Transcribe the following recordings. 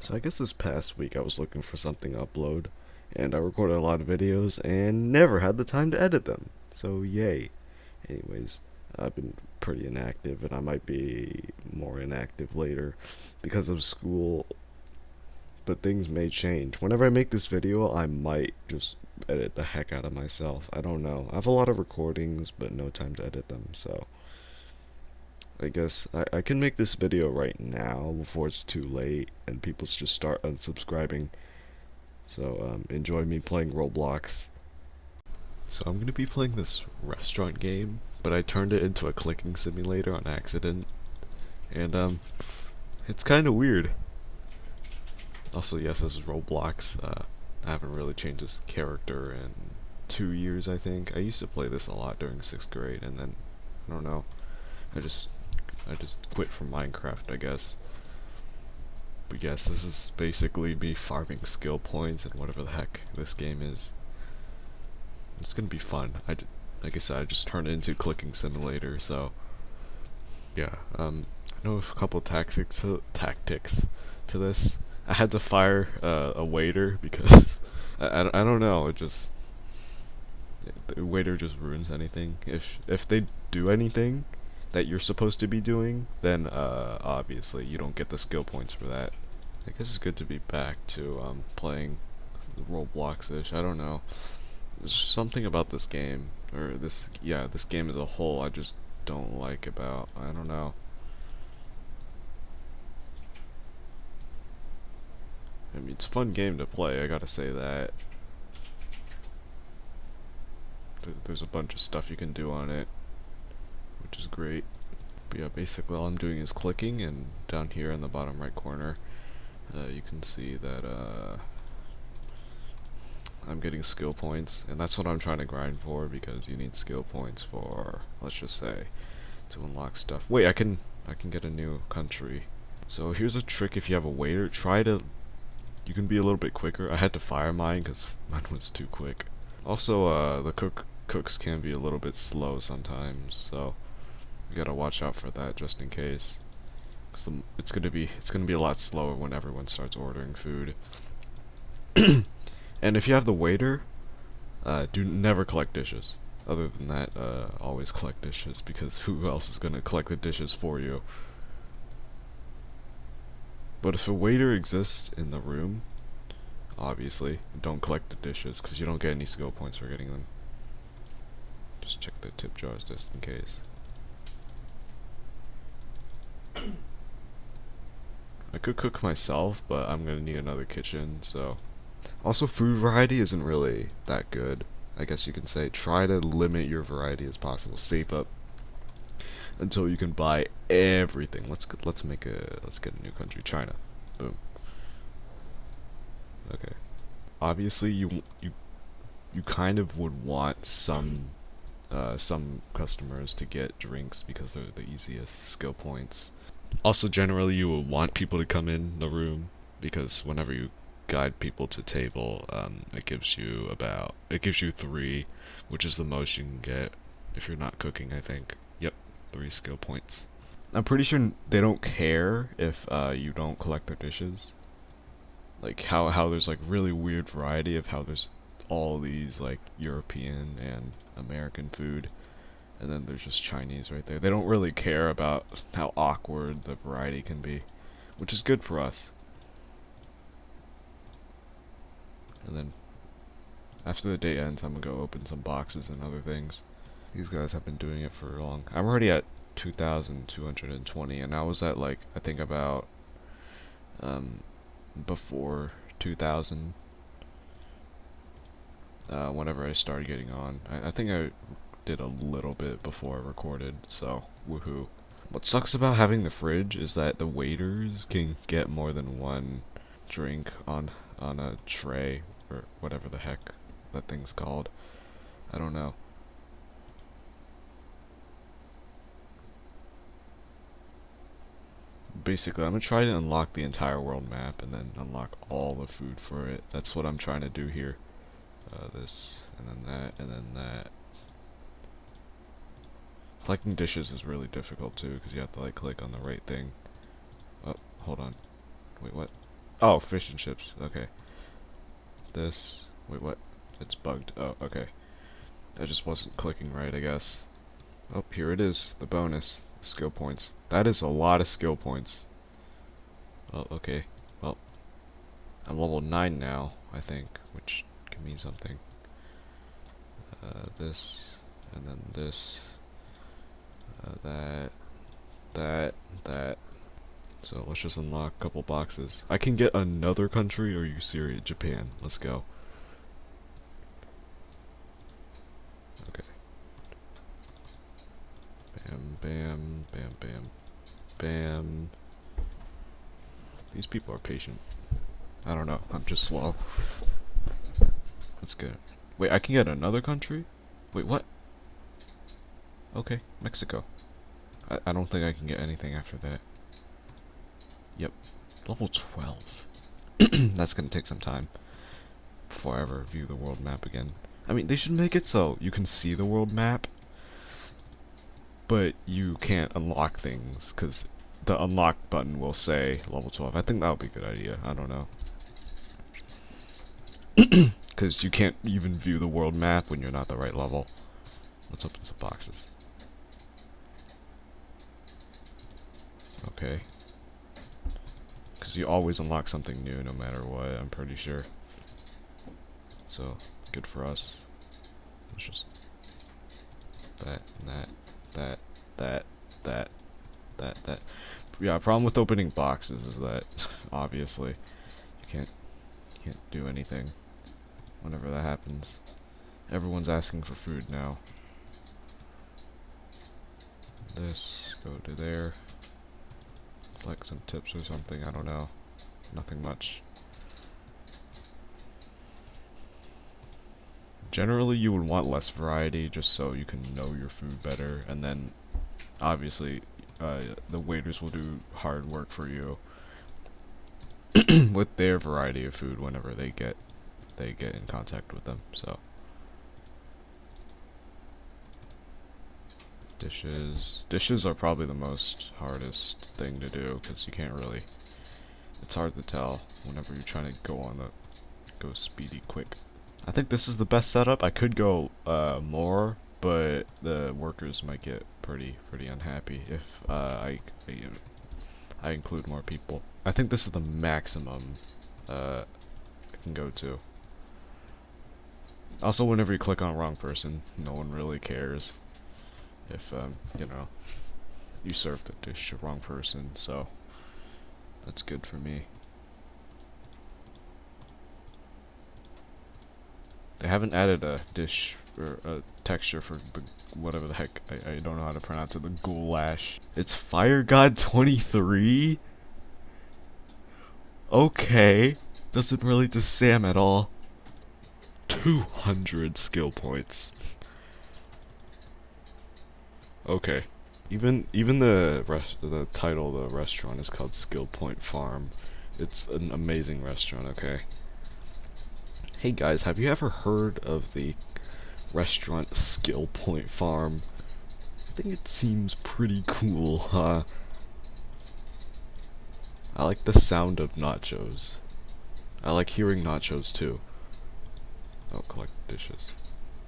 So I guess this past week I was looking for something to upload, and I recorded a lot of videos and never had the time to edit them. So yay. Anyways, I've been pretty inactive and I might be more inactive later because of school. But things may change. Whenever I make this video, I might just edit the heck out of myself. I don't know. I have a lot of recordings, but no time to edit them, so... I guess I, I can make this video right now before it's too late and people just start unsubscribing. So um, enjoy me playing Roblox. So I'm gonna be playing this restaurant game, but I turned it into a clicking simulator on accident, and um, it's kind of weird. Also, yes, this is Roblox. Uh, I haven't really changed this character in two years, I think. I used to play this a lot during sixth grade, and then I don't know. I just I just quit from Minecraft, I guess. But yes, this is basically me farming skill points and whatever the heck this game is. It's gonna be fun. I, like I said, I just turned it into clicking simulator, so yeah. Um, I know a couple tactics to, tactics to this. I had to fire uh, a waiter because I, I, I don't know. It just the waiter just ruins anything. If if they do anything, that you're supposed to be doing, then uh, obviously you don't get the skill points for that. I guess it's good to be back to um, playing Roblox-ish. I don't know. There's something about this game, or this, yeah, this game as a whole, I just don't like about. I don't know. I mean, it's a fun game to play. I gotta say that. There's a bunch of stuff you can do on it which is great. But yeah, basically all I'm doing is clicking, and down here in the bottom right corner, uh, you can see that uh, I'm getting skill points, and that's what I'm trying to grind for, because you need skill points for, let's just say, to unlock stuff. Wait, I can, I can get a new country. So here's a trick if you have a waiter, try to, you can be a little bit quicker. I had to fire mine, because mine was too quick. Also, uh, the cook cooks can be a little bit slow sometimes, so you gotta watch out for that just in case. Cause it's gonna be it's gonna be a lot slower when everyone starts ordering food. and if you have the waiter, uh, do never collect dishes. Other than that, uh, always collect dishes because who else is gonna collect the dishes for you? But if a waiter exists in the room, obviously, don't collect the dishes because you don't get any skill points for getting them. Just check the tip jars just in case. Could cook myself, but I'm gonna need another kitchen, so. Also, food variety isn't really that good. I guess you can say try to limit your variety as possible. Save up until you can buy everything. Let's let's make a let's get a new country, China. Boom. Okay. Obviously, you you you kind of would want some uh, some customers to get drinks because they're the easiest skill points. Also, generally, you will want people to come in the room because whenever you guide people to table, um, it gives you about it gives you three, which is the most you can get if you're not cooking. I think. Yep, three skill points. I'm pretty sure they don't care if uh, you don't collect their dishes. Like how how there's like really weird variety of how there's all these like European and American food and then there's just Chinese right there. They don't really care about how awkward the variety can be, which is good for us. And then after the day ends, I'm gonna go open some boxes and other things. These guys have been doing it for long. I'm already at 2,220, and I was at like I think about um, before 2,000. Uh, whenever I started getting on, I, I think I did a little bit before I recorded, so woohoo. What sucks about having the fridge is that the waiters can get more than one drink on on a tray or whatever the heck that thing's called. I don't know. Basically, I'm gonna try to unlock the entire world map and then unlock all the food for it. That's what I'm trying to do here. Uh, this, and then that, and then that. Collecting dishes is really difficult too, because you have to like click on the right thing. Oh, hold on. Wait, what? Oh, fish and chips. Okay. This. Wait, what? It's bugged. Oh, okay. I just wasn't clicking right, I guess. Oh, here it is. The bonus. Skill points. That is a lot of skill points. Oh, okay. Well, I'm level 9 now, I think, which can mean something. Uh, this, and then this, uh, that, that, that. So let's just unlock a couple boxes. I can get another country, or you serious? Japan. Let's go. Okay. Bam, bam, bam, bam, bam. These people are patient. I don't know. I'm just slow. That's good. Wait, I can get another country? Wait, what? Okay, Mexico. I, I don't think I can get anything after that. Yep. Level 12. That's gonna take some time before I ever view the world map again. I mean, they should make it so you can see the world map, but you can't unlock things, because the unlock button will say level 12. I think that would be a good idea. I don't know. Because you can't even view the world map when you're not the right level. Let's open some boxes. Okay. Because you always unlock something new no matter what, I'm pretty sure. So, good for us. Let's just... That, that, that, that, that, that, that. Yeah, problem with opening boxes is that, obviously, you can't, you can't do anything whenever that happens. Everyone's asking for food now. This, go to there. Like some tips or something, I don't know. Nothing much. Generally, you would want less variety just so you can know your food better, and then, obviously, uh, the waiters will do hard work for you with their variety of food whenever they get they get in contact with them. So dishes dishes are probably the most hardest thing to do because you can't really it's hard to tell whenever you're trying to go on the go speedy quick. I think this is the best setup. I could go uh, more, but the workers might get pretty pretty unhappy if uh, I, I, I include more people. I think this is the maximum uh, I can go to. Also, whenever you click on wrong person, no one really cares if, um, you know, you served the dish to the wrong person, so that's good for me. They haven't added a dish or a texture for the whatever the heck I, I don't know how to pronounce it. The goulash. It's Fire God 23. Okay, doesn't relate to Sam at all. 200 skill points. Okay. Even even the rest the title of the restaurant is called Skill Point Farm. It's an amazing restaurant, okay? Hey guys, have you ever heard of the restaurant Skill Point Farm? I think it seems pretty cool, huh? I like the sound of nachos. I like hearing nachos too. Oh, collect dishes.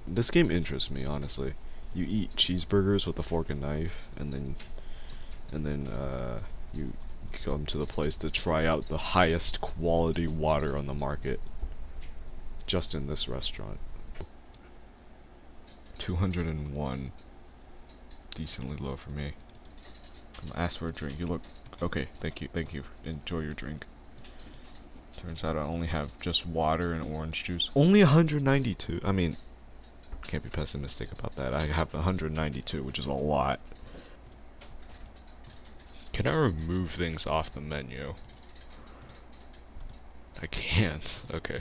This game interests me, honestly. You eat cheeseburgers with a fork and knife, and then, and then, uh, you come to the place to try out the highest quality water on the market just in this restaurant. 201. Decently low for me. I'm Ask for a drink. You look... Okay, thank you, thank you. Enjoy your drink. Turns out I only have just water and orange juice. Only 192. I mean, can't be pessimistic about that. I have 192, which is a lot. Can I remove things off the menu? I can't. Okay.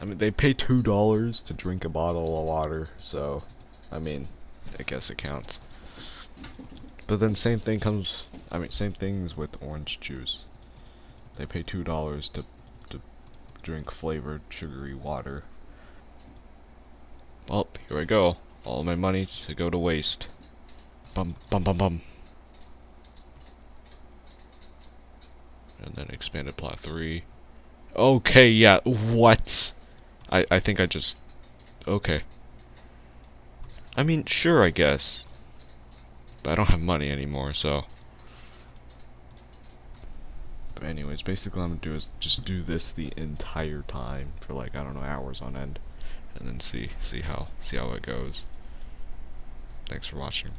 I mean, they pay two dollars to drink a bottle of water, so I mean, I guess it counts. But then same thing comes. I mean, same things with orange juice. They pay two dollars to to drink flavored sugary water. Well, here I go. All my money to go to waste. Bum bum bum bum. and then expanded plot 3. Okay, yeah, what? I, I think I just... Okay. I mean, sure, I guess. But I don't have money anymore, so... But anyways, basically what I'm gonna do is just do this the entire time for like, I don't know, hours on end. And then see, see how, see how it goes. Thanks for watching.